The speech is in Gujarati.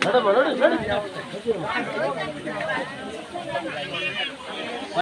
નડો, નડો, નડો.